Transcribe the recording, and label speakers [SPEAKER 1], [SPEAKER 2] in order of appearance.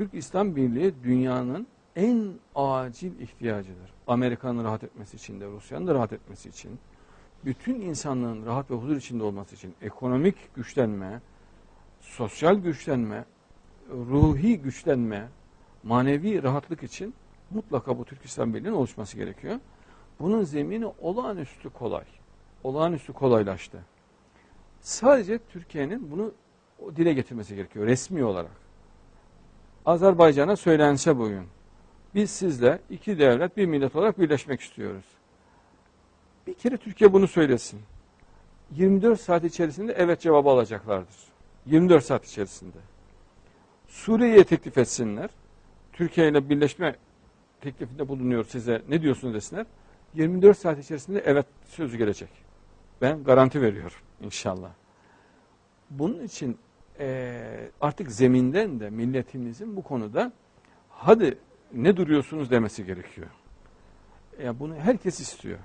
[SPEAKER 1] Türk İslam Birliği dünyanın en acil ihtiyacıdır. Amerika'nın rahat etmesi için de, Rusya'nın da rahat etmesi için, bütün insanlığın rahat ve huzur içinde olması için ekonomik güçlenme, sosyal güçlenme, ruhi güçlenme, manevi rahatlık için mutlaka bu Türk İslam Birliği'nin oluşması gerekiyor. Bunun zemini olağanüstü kolay. Olağanüstü kolaylaştı. Sadece Türkiye'nin bunu dile getirmesi gerekiyor resmi olarak. Azerbaycan'a söylense bugün biz sizle iki devlet bir millet olarak birleşmek istiyoruz. Bir kere Türkiye bunu söylesin. 24 saat içerisinde evet cevabı alacaklardır. 24 saat içerisinde. Suriye'ye teklif etsinler. Türkiye ile birleşme teklifinde bulunuyor size ne diyorsunuz desinler. 24 saat içerisinde evet sözü gelecek. Ben garanti veriyorum inşallah. Bunun için eee, artık zeminden de milletimizin bu konuda hadi ne duruyorsunuz demesi gerekiyor. Ya bunu herkes istiyor.